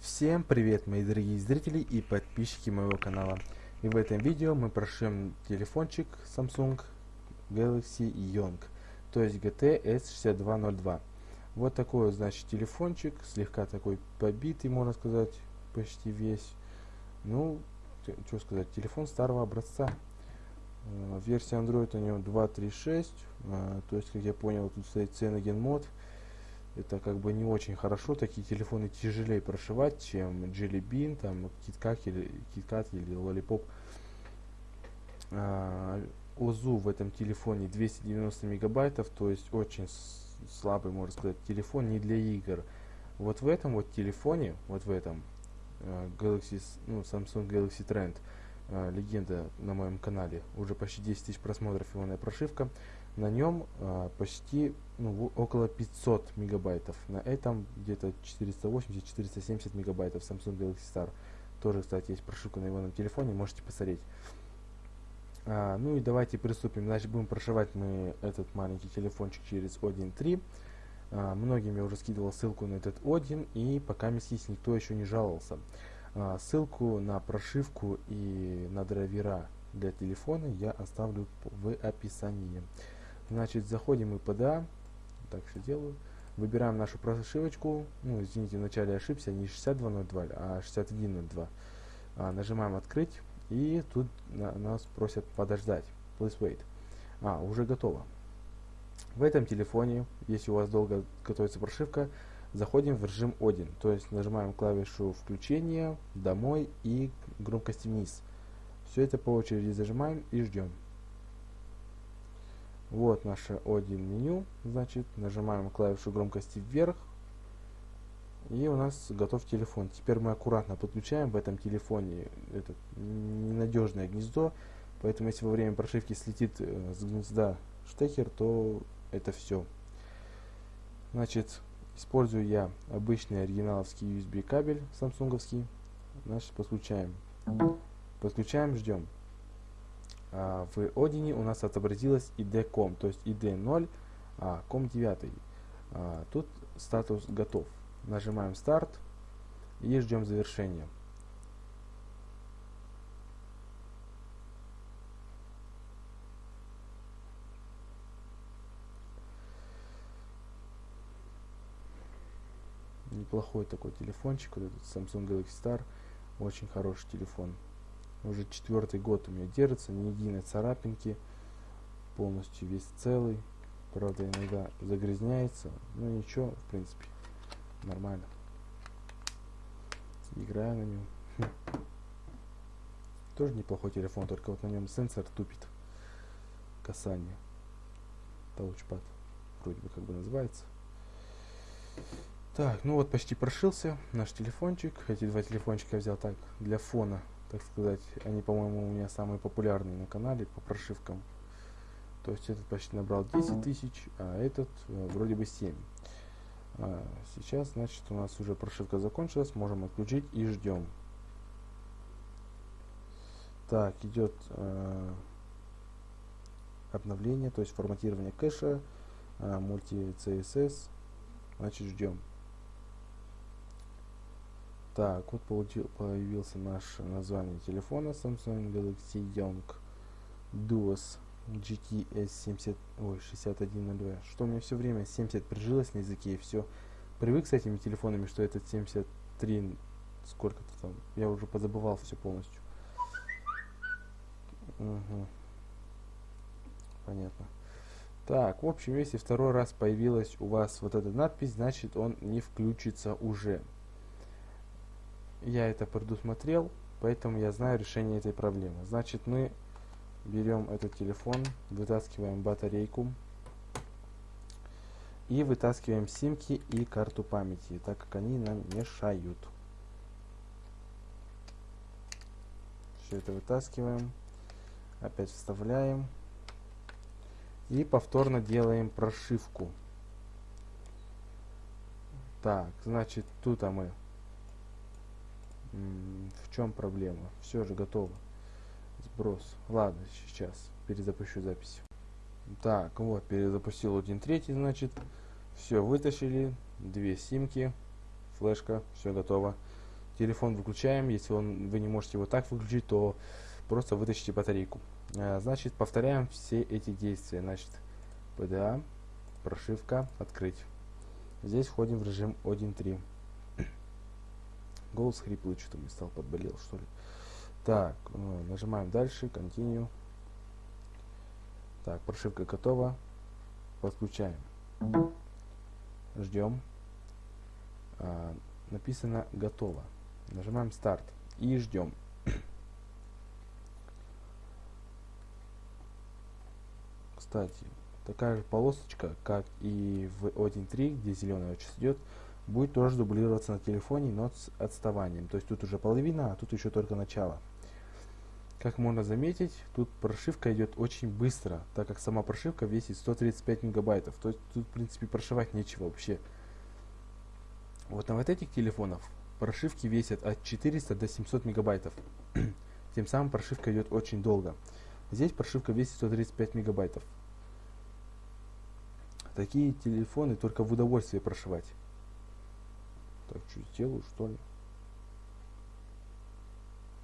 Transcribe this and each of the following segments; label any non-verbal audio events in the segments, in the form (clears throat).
Всем привет мои дорогие зрители и подписчики моего канала. И в этом видео мы прошьем телефончик Samsung Galaxy Young, то есть GT S6202. Вот такой значит телефончик, слегка такой побитый, можно сказать, почти весь. Ну, что сказать, телефон старого образца. Э, версия Android у него 2.3.6, э, то есть, как я понял, тут стоит Cyanogen мод. Это как бы не очень хорошо, такие телефоны тяжелее прошивать, чем Jelly Bean, там, KitKat или, KitKat или Lollipop. ОЗУ в этом телефоне 290 мегабайтов, то есть очень слабый, можно сказать, телефон не для игр. Вот в этом вот телефоне, вот в этом э, Galaxy, ну, Samsung Galaxy Trend, э, легенда на моем канале, уже почти 10 тысяч просмотров его прошивка, на нем э, почти ну, около 500 мегабайтов. На этом где-то 480-470 мегабайтов Samsung Galaxy Star. Тоже, кстати, есть прошивка на на телефоне, можете посмотреть. А, ну и давайте приступим. Значит, будем прошивать мы этот маленький телефончик через Odin 3. А, многим я уже скидывал ссылку на этот Odin, и пока здесь никто еще не жаловался. А, ссылку на прошивку и на драйвера для телефона я оставлю в описании. Значит, заходим мы под Так все делаю. Выбираем нашу прошивочку. Ну, извините, вначале ошибся, не 6202, а 6102. А, нажимаем открыть. И тут на, нас просят подождать. Please wait. А, уже готово. В этом телефоне, если у вас долго готовится прошивка, заходим в режим 1. То есть нажимаем клавишу включения, домой и громкости вниз. Все это по очереди зажимаем и ждем. Вот наше 1 меню. Значит, нажимаем клавишу громкости вверх. И у нас готов телефон. Теперь мы аккуратно подключаем в этом телефоне это ненадежное гнездо. Поэтому если во время прошивки слетит э, с гнезда штекер, то это все. Значит, использую я обычный оригиналовский USB кабель самсунговский. Значит, подключаем. Подключаем, ждем. А в Odin у нас отобразилась ID.com, то есть ID 0, а COM 9. А, тут статус готов. Нажимаем старт и ждем завершения. Неплохой такой телефончик, вот этот Samsung Galaxy Star. Очень хороший телефон. Уже четвертый год у меня держится, ни единой царапинки. Полностью весь целый. Правда, иногда загрязняется. Но ничего, в принципе нормально. Играю на нем. (laughs) Тоже неплохой телефон, только вот на нем сенсор тупит. Касание. Таучпад. Вроде бы как бы называется. Так, ну вот почти прошился наш телефончик. Эти два телефончика я взял так, для фона, так сказать. Они, по-моему, у меня самые популярные на канале по прошивкам. То есть этот почти набрал 10 тысяч, а этот э, вроде бы 7. А, сейчас, значит, у нас уже прошивка закончилась, можем отключить и ждем. Так, идет э, обновление, то есть форматирование кэша, э, мульти CSS, значит, ждем. Так, вот получил, появился наше название телефона Samsung Galaxy Young Duos GTS 70, ой, 6102. Что у меня все время 70 прижилось на языке и все. Привык с этими телефонами, что этот 73, сколько-то там, я уже позабывал все полностью. Угу. Понятно. Так, в общем, если второй раз появилась у вас вот эта надпись, значит он не включится уже. Я это предусмотрел, поэтому я знаю решение этой проблемы. Значит, мы берем этот телефон, вытаскиваем батарейку и вытаскиваем симки и карту памяти, так как они нам мешают. Все это вытаскиваем, опять вставляем и повторно делаем прошивку. Так, значит, тут мы. В чем проблема? Все же готово. Сброс. Ладно, сейчас перезапущу запись. Так, вот, перезапустил 1.3, значит. Все, вытащили. Две симки. Флешка, все готово. Телефон выключаем. Если он, вы не можете его так выключить, то просто вытащите батарейку. А, значит, повторяем все эти действия. Значит, PDA, прошивка, открыть. Здесь входим в режим 1.3. Голос хриплый, что-то мне стал подболел, что ли. Так, э, нажимаем дальше, continue. Так, прошивка готова. Подключаем. Ждем. А, написано готово. Нажимаем старт и ждем. Кстати, такая же полосочка, как и в 1.3, где зеленая часть идет, будет тоже дублироваться на телефоне, но с отставанием. То есть тут уже половина, а тут еще только начало. Как можно заметить, тут прошивка идет очень быстро, так как сама прошивка весит 135 мегабайтов. То есть тут, в принципе, прошивать нечего вообще. Вот на вот этих телефонах прошивки весят от 400 до 700 мегабайтов. (clears throat) Тем самым прошивка идет очень долго. Здесь прошивка весит 135 мегабайтов. Такие телефоны только в удовольствие прошивать. Так, что сделаю, что ли?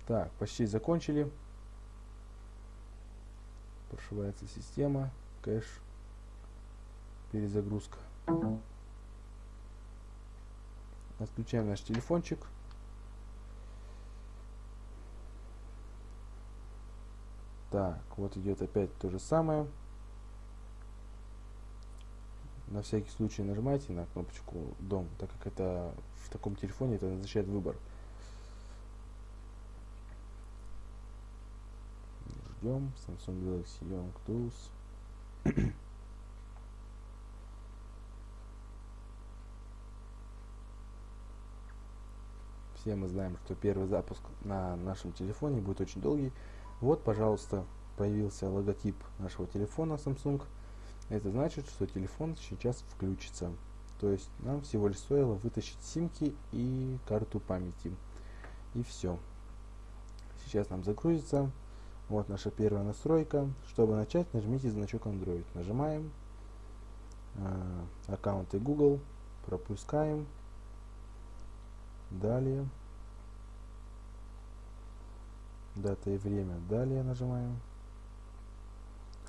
Так, почти закончили. Прошивается система, кэш, перезагрузка. Отключаем наш телефончик. Так, вот идет опять то же самое. На всякий случай нажимайте на кнопочку «Дом», так как это в таком телефоне это означает выбор. ждем. Samsung Galaxy Young Tools. (clears throat) Все мы знаем, что первый запуск на нашем телефоне будет очень долгий. Вот, пожалуйста, появился логотип нашего телефона Samsung. Это значит, что телефон сейчас включится. То есть нам всего лишь стоило вытащить симки и карту памяти. И все. Сейчас нам загрузится. Вот наша первая настройка. Чтобы начать, нажмите значок Android. Нажимаем. Э, аккаунты Google. Пропускаем. Далее. Дата и время. Далее нажимаем.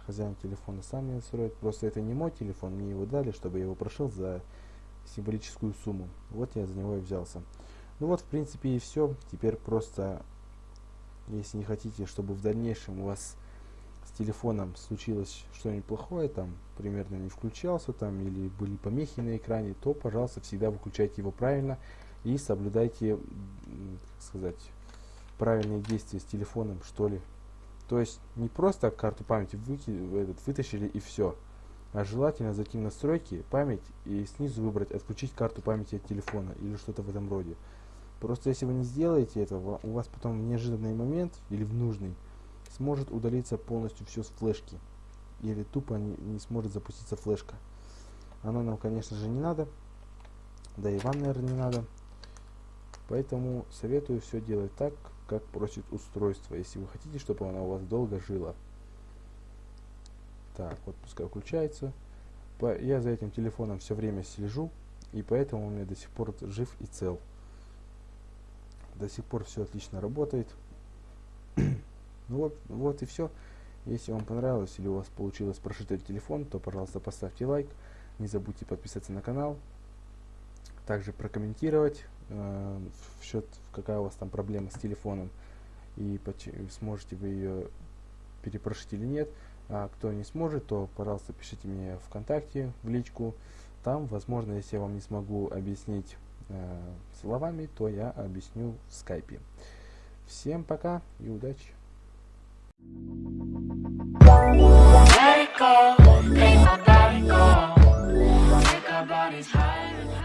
Хозяин телефона сам не настроит. Просто это не мой телефон, мне его дали, чтобы я его прошел за символическую сумму. Вот я за него и взялся. Ну вот, в принципе, и все. Теперь просто если не хотите, чтобы в дальнейшем у вас с телефоном случилось что-нибудь плохое, там, примерно не включался там, или были помехи на экране, то, пожалуйста, всегда выключайте его правильно и соблюдайте, как сказать, правильные действия с телефоном, что ли. То есть не просто карту памяти выки, этот, вытащили и все, а желательно зайти в настройки, память и снизу выбрать отключить карту памяти от телефона или что-то в этом роде. Просто если вы не сделаете этого, у вас потом в неожиданный момент или в нужный сможет удалиться полностью все с флешки. Или тупо не, не сможет запуститься флешка. Оно нам, конечно же, не надо. Да и вам, наверное, не надо. Поэтому советую все делать так, как просит устройство, если вы хотите, чтобы оно у вас долго жило. Так, вот пускай включается. Я за этим телефоном все время слежу, и поэтому он мне до сих пор жив и цел. До сих пор все отлично работает. ну (clears throat) вот, вот и все. Если вам понравилось или у вас получилось прошить этот телефон, то, пожалуйста, поставьте лайк. Не забудьте подписаться на канал. Также прокомментировать э, в счет, какая у вас там проблема с телефоном. И сможете вы ее перепрошить или нет. А кто не сможет, то, пожалуйста, пишите мне ВКонтакте, в личку. Там, возможно, если я вам не смогу объяснить э, словами, то я объясню в скайпе. Всем пока и удачи! Take our bodies high.